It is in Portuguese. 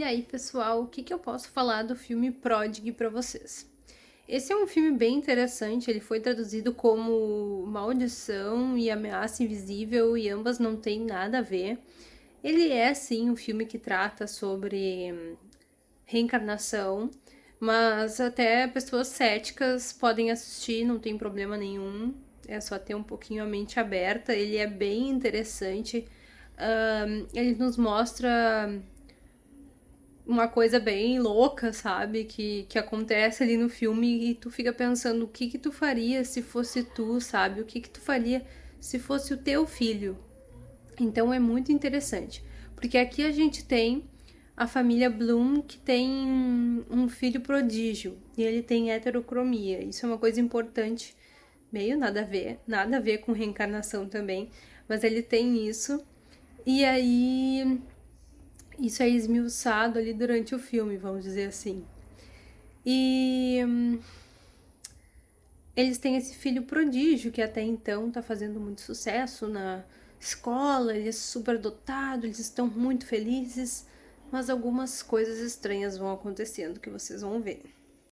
E aí, pessoal, o que, que eu posso falar do filme Prodigy para vocês? Esse é um filme bem interessante, ele foi traduzido como Maldição e Ameaça Invisível e ambas não têm nada a ver. Ele é, sim, um filme que trata sobre reencarnação, mas até pessoas céticas podem assistir, não tem problema nenhum, é só ter um pouquinho a mente aberta. Ele é bem interessante, ele nos mostra uma coisa bem louca, sabe? Que, que acontece ali no filme e tu fica pensando o que que tu faria se fosse tu, sabe? O que que tu faria se fosse o teu filho. Então é muito interessante, porque aqui a gente tem a família Bloom que tem um filho prodígio e ele tem heterocromia. Isso é uma coisa importante, meio nada a ver, nada a ver com reencarnação também, mas ele tem isso. E aí isso é esmiuçado ali durante o filme, vamos dizer assim. E hum, eles têm esse filho prodígio que até então está fazendo muito sucesso na escola, ele é super dotado, eles estão muito felizes, mas algumas coisas estranhas vão acontecendo que vocês vão ver.